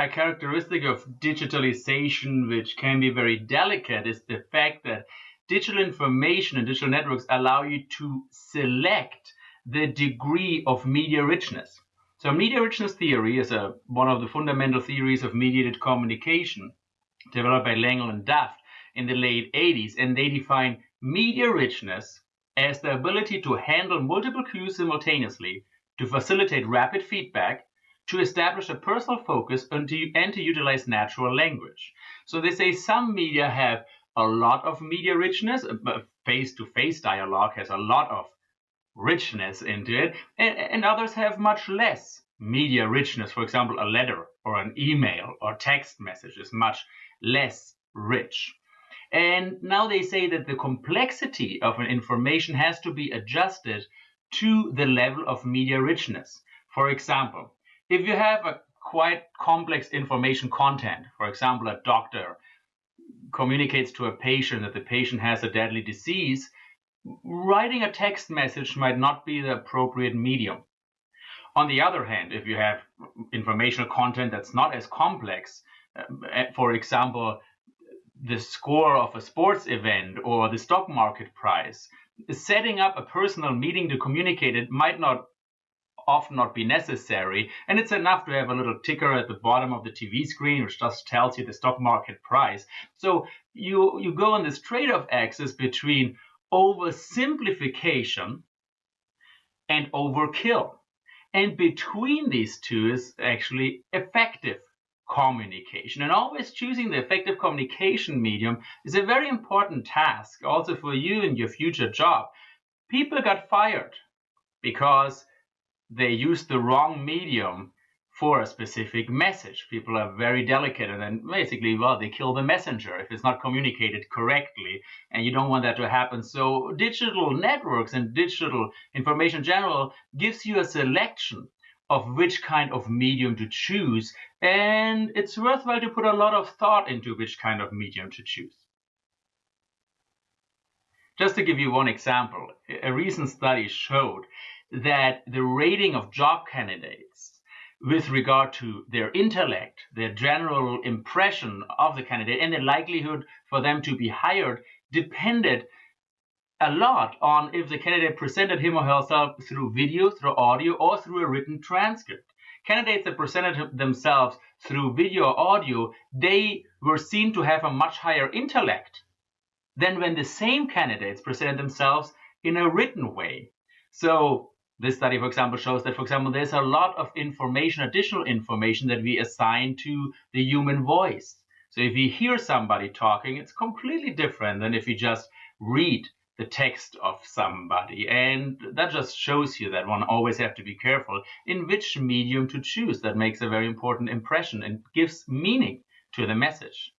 a characteristic of digitalization which can be very delicate is the fact that digital information and digital networks allow you to select the degree of media richness. So media richness theory is a, one of the fundamental theories of mediated communication developed by Lengel and Daft in the late 80s, and they define media richness as the ability to handle multiple cues simultaneously, to facilitate rapid feedback, to establish a personal focus and to, and to utilize natural language. So they say some media have a lot of media richness, uh, face-to-face dialogue has a lot of richness into it, and, and others have much less media richness. For example, a letter or an email or text message is much less rich. And now they say that the complexity of an information has to be adjusted to the level of media richness. For example, if you have a quite complex information content, for example, a doctor communicates to a patient that the patient has a deadly disease, writing a text message might not be the appropriate medium. On the other hand, if you have informational content that's not as complex, uh, for example, the score of a sports event or the stock market price, setting up a personal meeting to communicate it might not often not be necessary. And it's enough to have a little ticker at the bottom of the TV screen, which just tells you the stock market price. So you, you go on this trade-off axis between oversimplification and overkill. And between these two is actually effective communication. And always choosing the effective communication medium is a very important task also for you in your future job. People got fired because they use the wrong medium for a specific message. People are very delicate and then basically, well, they kill the messenger if it's not communicated correctly. And you don't want that to happen. So digital networks and digital information in general gives you a selection of which kind of medium to choose. And it's worthwhile to put a lot of thought into which kind of medium to choose. Just to give you one example, a recent study showed that the rating of job candidates with regard to their intellect, their general impression of the candidate, and the likelihood for them to be hired depended a lot on if the candidate presented him or herself through video, through audio, or through a written transcript. Candidates that presented themselves through video or audio, they were seen to have a much higher intellect than when the same candidates presented themselves in a written way. So this study, for example, shows that, for example, there's a lot of information, additional information that we assign to the human voice. So if you hear somebody talking, it's completely different than if you just read the text of somebody. And that just shows you that one always have to be careful in which medium to choose. That makes a very important impression and gives meaning to the message.